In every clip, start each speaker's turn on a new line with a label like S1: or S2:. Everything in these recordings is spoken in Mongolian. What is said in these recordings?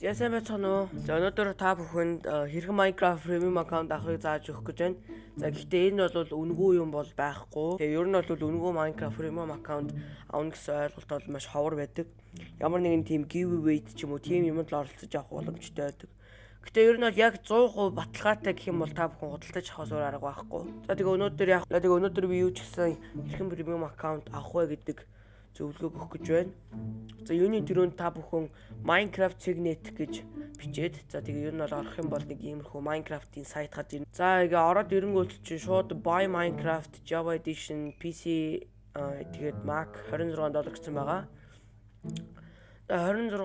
S1: За сайн байцгаана уу. За өнөөдөр та бүхэнд э, хэрхэн Minecraft Premium account авахыг зааж өгөх гэж байна. За гэхдээ энэ бол үнэгүй юм бол байхгүй. Тэгээ ер нь бол үнэгүй Minecraft Premium account авах гэсэн ойлголт бол маш ховор байдаг. Ямар нэгэн team giveaway ч юм уу team юмд л оролцож авах боломжтой байдаг. Гэтэ ер нь бол яг 100% баталгаатай гэх юм бол та бүхэн худалдаж авахаас өөр арга байхгүй. За тэгээ өнөөдөр яг тэгээ өнөөдөр би юу ч гэсэн хэрхэн Premium account авах вэ гэдэг зөвлөгөө өгөх гэж байна. За юуны төрөнд та бүхэн Minecraft Signet гэж бичээд за тэгээ ер нь бол орох юм бол нэг иймэрхүү Minecraft-ийн сайт гарч ирнэ. За ингээ ороод ирэнгүүт чинь шууд Buy Minecraft Java Edition PC тэгээд Mac 26 доллар гэсэн байгаа. 26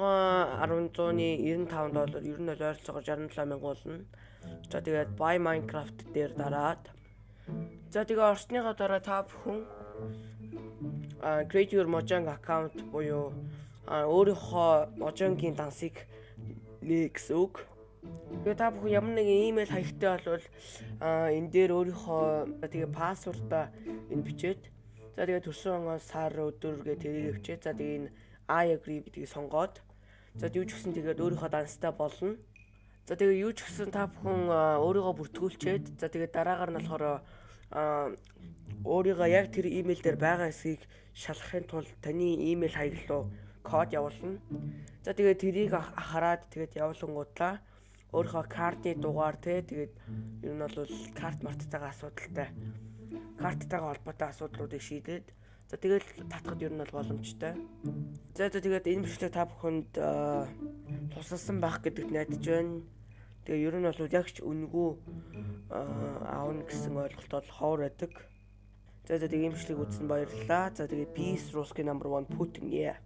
S1: 10-ны 95 доллар ер нь бол ойролцоогоор 67 мянга болно. За тэгээд Buy Minecraft дээр дараад За тэгээ орсныхоо дараа та бүхэн create your Mojang account буюу өөрийнхөө Mojang-гийн дансыг нэ гэсэн үг. Тэгээ та бүхэн ямар нэгэн имэйл хаягтай болвол энэ дээр өөрийнхөө тэгээ пассвордаа энэ бичээд за тэгээ төрсөн оноос сар өдөр гэ тэрийг өвчээ. За тэгээ энэ I agree гэдгийг сонгоод за юу ч гэсэн тэгээд өөрийнхөө данстай болно. За тэгээ юу ч гэсэн та бүхэн өөрийгөө бүртгүүлчихэд за тэгээ дараагаар нь болохоор өөрийгөө яг тэр имэйл дээр байгаа эсгийг шалгахын тулд таны имэйл хаяг руу код явуулна. За тэгээд тэрийг хараад тэгээд явуулангуудлаа өөрийнхөө картны дугаар те тэгээд ер нь бол карт марттайгаа асуудалтай карттайгаа холбоотой асуудлуудыг шийдээд за тэгээд татхад ер нь бол боломжтой. За тэгээд энэ бичлэг та бүхэнд тусалсан байх гэдэгт найдаж байна. Тэгээ ер нь бол яг ч үнэгүй аавна гэсэн ойлголт бол ховор байдаг. За за тэгээ имжлэг үзсэн баярлалаа. За тэгээ peace Ruski number 1 Putin yeah.